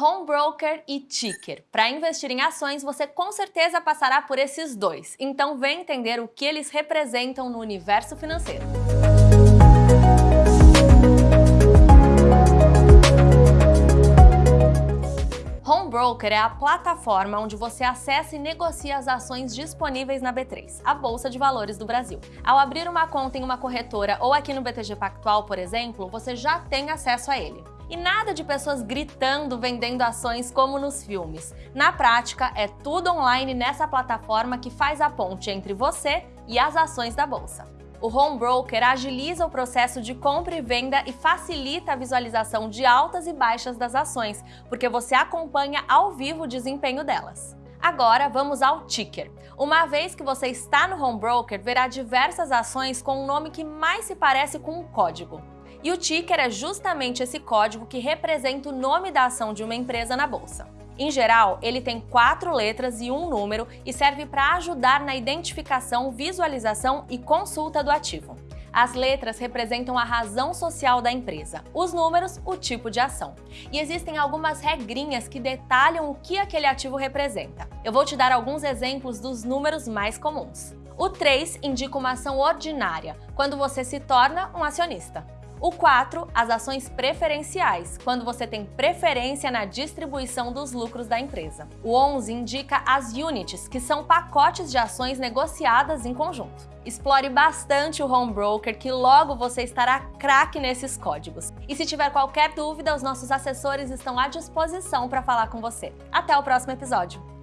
Home Broker e Ticker. Para investir em ações, você com certeza passará por esses dois. Então vem entender o que eles representam no universo financeiro. Home Broker é a plataforma onde você acessa e negocia as ações disponíveis na B3, a Bolsa de Valores do Brasil. Ao abrir uma conta em uma corretora ou aqui no BTG Pactual, por exemplo, você já tem acesso a ele. E nada de pessoas gritando vendendo ações como nos filmes. Na prática, é tudo online nessa plataforma que faz a ponte entre você e as ações da bolsa. O Home Broker agiliza o processo de compra e venda e facilita a visualização de altas e baixas das ações, porque você acompanha ao vivo o desempenho delas. Agora vamos ao ticker. Uma vez que você está no Home Broker, verá diversas ações com um nome que mais se parece com um código. E o ticker é justamente esse código que representa o nome da ação de uma empresa na bolsa. Em geral, ele tem quatro letras e um número e serve para ajudar na identificação, visualização e consulta do ativo. As letras representam a razão social da empresa, os números, o tipo de ação. E existem algumas regrinhas que detalham o que aquele ativo representa. Eu vou te dar alguns exemplos dos números mais comuns. O 3 indica uma ação ordinária, quando você se torna um acionista. O 4, as ações preferenciais, quando você tem preferência na distribuição dos lucros da empresa. O 11 indica as units, que são pacotes de ações negociadas em conjunto. Explore bastante o Home Broker, que logo você estará craque nesses códigos. E se tiver qualquer dúvida, os nossos assessores estão à disposição para falar com você. Até o próximo episódio!